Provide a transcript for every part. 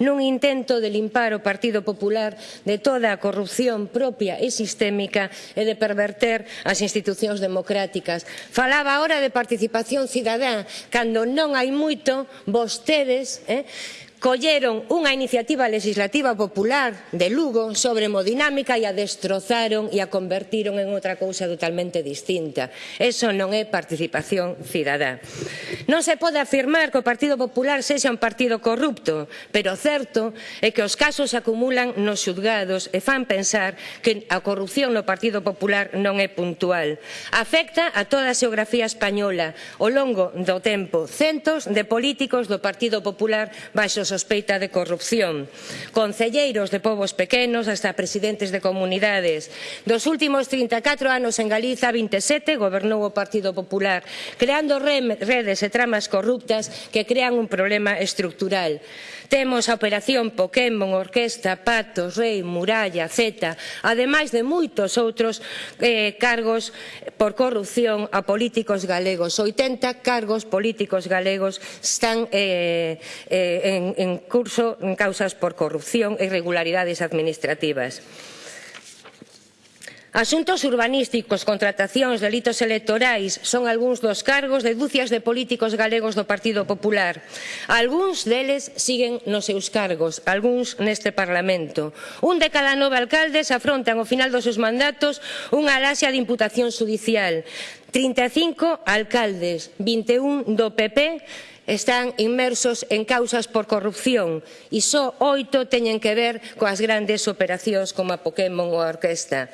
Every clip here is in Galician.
nun intento de limpar o Partido Popular de toda a corrupción propia e sistémica e de perverter as institucións democráticas. Falaba ahora de participación cidadá, cando non hai moito vostedes eh, colleron unha iniciativa legislativa popular de Lugo sobre hemodinámica e a destrozaron e a convertiron en outra cousa totalmente distinta. Eso non é participación cidadá. Non se pode afirmar que o Partido Popular sexa un partido corrupto, pero o certo é que os casos acumulan nos xudgados e fan pensar que a corrupción no Partido Popular non é puntual. Afecta a toda a xeografía española ao longo do tempo. Centos de políticos do Partido Popular baixo sospeita de corrupción. Concelleiros de povos pequenos hasta presidentes de comunidades. Dos últimos 34 anos en Galiza, 27 gobernou o Partido Popular, creando redes e tramas corruptas que crean un problema estructural. Temos a operación Pokémon, Orquesta, Patos, Rei, Muralla, Z, ademais de moitos outros eh, cargos por corrupción a políticos galegos. 80 cargos políticos galegos están eh, eh, en, en curso en causas por corrupción e irregularidades administrativas. Asuntos urbanísticos, contratacións, delitos electorais son algúns dos cargos de dúcias de políticos galegos do Partido Popular. Algúns deles siguen nos seus cargos, algúns neste Parlamento. Un de cada nove alcaldes afrontan ao final dos seus mandatos unha alaxia de imputación judicial. 35 alcaldes, 21 do PP, están inmersos en causas por corrupción e só oito teñen que ver coas grandes operacións como a Pokémon ou a Orquesta.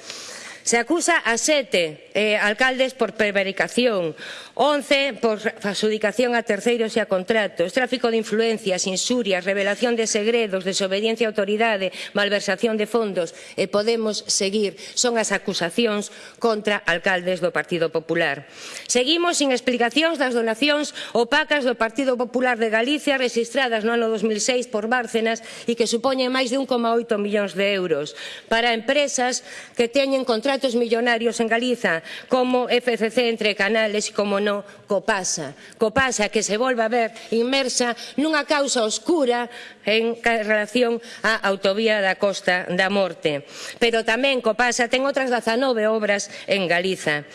Se acusa a sete eh, alcaldes por prevaricación, 11 por adjudicación a terceiros e a contratos, tráfico de influencias, insurias, revelación de segredos, desobediencia a autoridade, malversación de fondos e podemos seguir. Son as acusacións contra alcaldes do Partido Popular. Seguimos sin explicacións das donacións opacas do Partido Popular de Galicia registradas no ano 2006 por Bárcenas e que supoñen máis de 1,8 millóns de euros para empresas que teñen contratos millonarios en Galiza como FCC entre canales, e como no Copasa. Copasa que se volve a ver inmersa nunha causa oscura en relación á autovía da Costa da Morte. Pero tamén Copasa ten outras 19 obras en Galiza.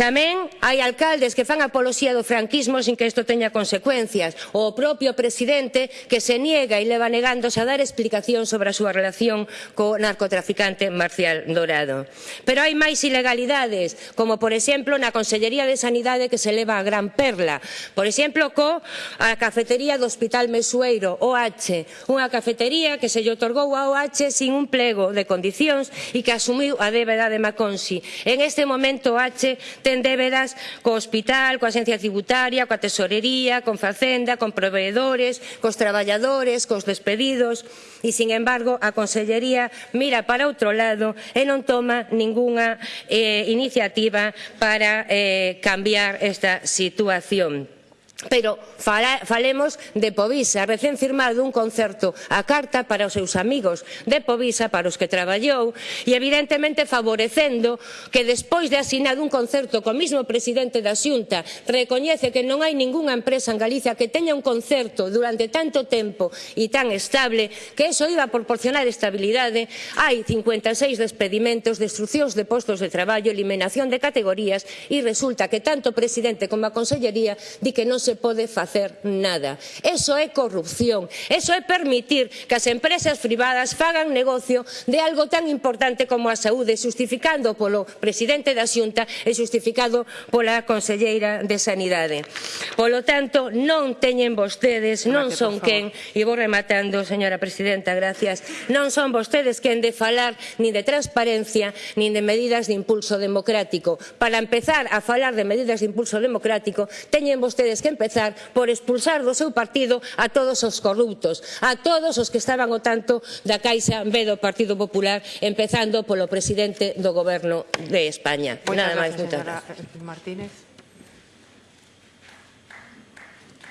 Tamén hai alcaldes que fan apoloxía do franquismo sin que isto teña consecuencias, ou o propio presidente que se niega e leva negándose a dar explicación sobre a súa relación co narcotraficante Marcial Dorado. Pero hai máis ilegalidades, como por exemplo na Consellería de Sanidade que se leva a Gran Perla, por exemplo co a cafetería do Hospital Mesueiro, OH, unha cafetería que se lle otorgou a OH sin un plego de condicións e que asumiu a débeda de Maconsi. En este momento OH ten débedas co hospital, coa agencia tributaria, coa tesorería, con facenda, con proveedores, cos traballadores, cos despedidos e, sin embargo, a Consellería mira para outro lado e non toma ningunha eh, iniciativa para eh, cambiar esta situación. Pero fala, falemos de Povisa, recén firmado un concerto a carta para os seus amigos de Povisa, para os que traballou, e evidentemente favorecendo que despois de asinado un concerto co mismo presidente da Xunta recoñece que non hai ningunha empresa en Galicia que teña un concerto durante tanto tempo e tan estable que eso iba a proporcionar estabilidade, hai 56 despedimentos, destruccións de postos de traballo, eliminación de categorías e resulta que tanto o presidente como a consellería di que non se se pode facer nada. Eso é corrupción, eso é permitir que as empresas privadas fagan negocio de algo tan importante como a saúde, justificando polo presidente da Xunta e justificado pola conselleira de Sanidade. Polo tanto, non teñen vostedes, non son quen, e vou rematando, señora presidenta, gracias, non son vostedes quen de falar nin de transparencia, nin de medidas de impulso democrático. Para empezar a falar de medidas de impulso democrático, teñen vostedes que empezar empezar por expulsar do seu partido a todos os corruptos, a todos os que estaban o tanto da Caixa B do Partido Popular, empezando polo presidente do Goberno de España. Muchas Nada máis, moitas gracias. Martínez.